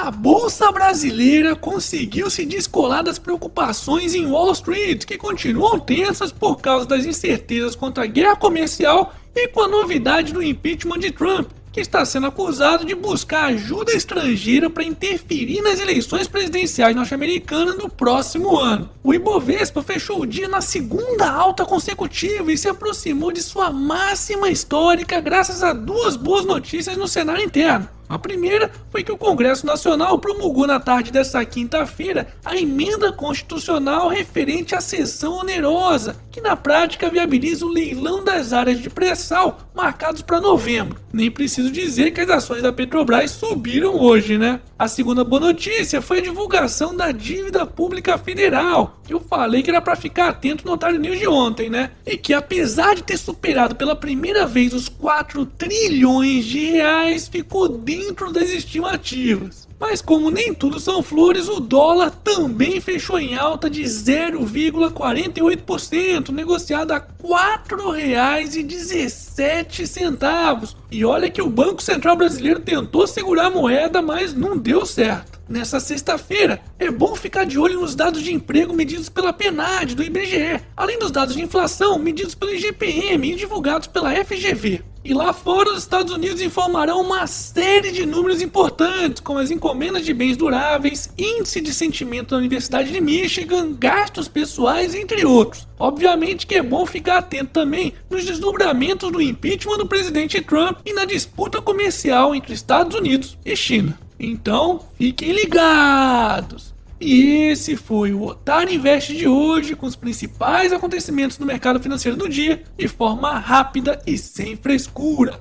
A bolsa brasileira conseguiu se descolar das preocupações em Wall Street, que continuam tensas por causa das incertezas contra a guerra comercial e com a novidade do impeachment de Trump, que está sendo acusado de buscar ajuda estrangeira para interferir nas eleições presidenciais norte-americanas no próximo ano. O Ibovespa fechou o dia na segunda alta consecutiva e se aproximou de sua máxima histórica graças a duas boas notícias no cenário interno. A primeira foi que o Congresso Nacional promulgou na tarde desta quinta-feira a emenda constitucional referente à sessão onerosa, que na prática viabiliza o leilão das áreas de pré-sal marcados para novembro. Nem preciso dizer que as ações da Petrobras subiram hoje, né? A segunda boa notícia foi a divulgação da dívida pública federal, eu falei que era para ficar atento no Otário News de ontem, né? E que apesar de ter superado pela primeira vez os 4 trilhões de reais, ficou dentro dentro das estimativas. Mas como nem tudo são flores, o dólar também fechou em alta de 0,48%, negociado a R$ 4,17. E olha que o Banco Central Brasileiro tentou segurar a moeda, mas não deu certo. Nessa sexta-feira, é bom ficar de olho nos dados de emprego medidos pela PNAD do IBGE, além dos dados de inflação medidos pelo IGPM e divulgados pela FGV. E lá fora, os Estados Unidos informarão uma série de números importantes, como as encomendas de bens duráveis, índice de sentimento da Universidade de Michigan, gastos pessoais, entre outros. Obviamente que é bom ficar atento também nos desdobramentos do impeachment do presidente Trump e na disputa comercial entre Estados Unidos e China. Então, fiquem ligados! E esse foi o Otário Invest de hoje, com os principais acontecimentos do mercado financeiro do dia, de forma rápida e sem frescura.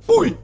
Fui!